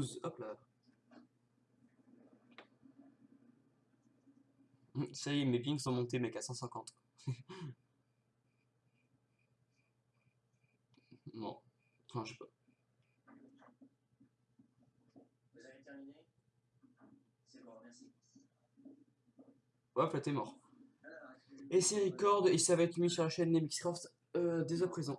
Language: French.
12. Hop là. Hum, ça y est, mes pings sont montés, mec, à 150. Bon. Enfin, je sais pas. Vous avez terminé? C'est bon, merci. Hop là, t'es mort. Et c'est record, et ça va être mis sur la chaîne Nemixcraft euh, dès à présent.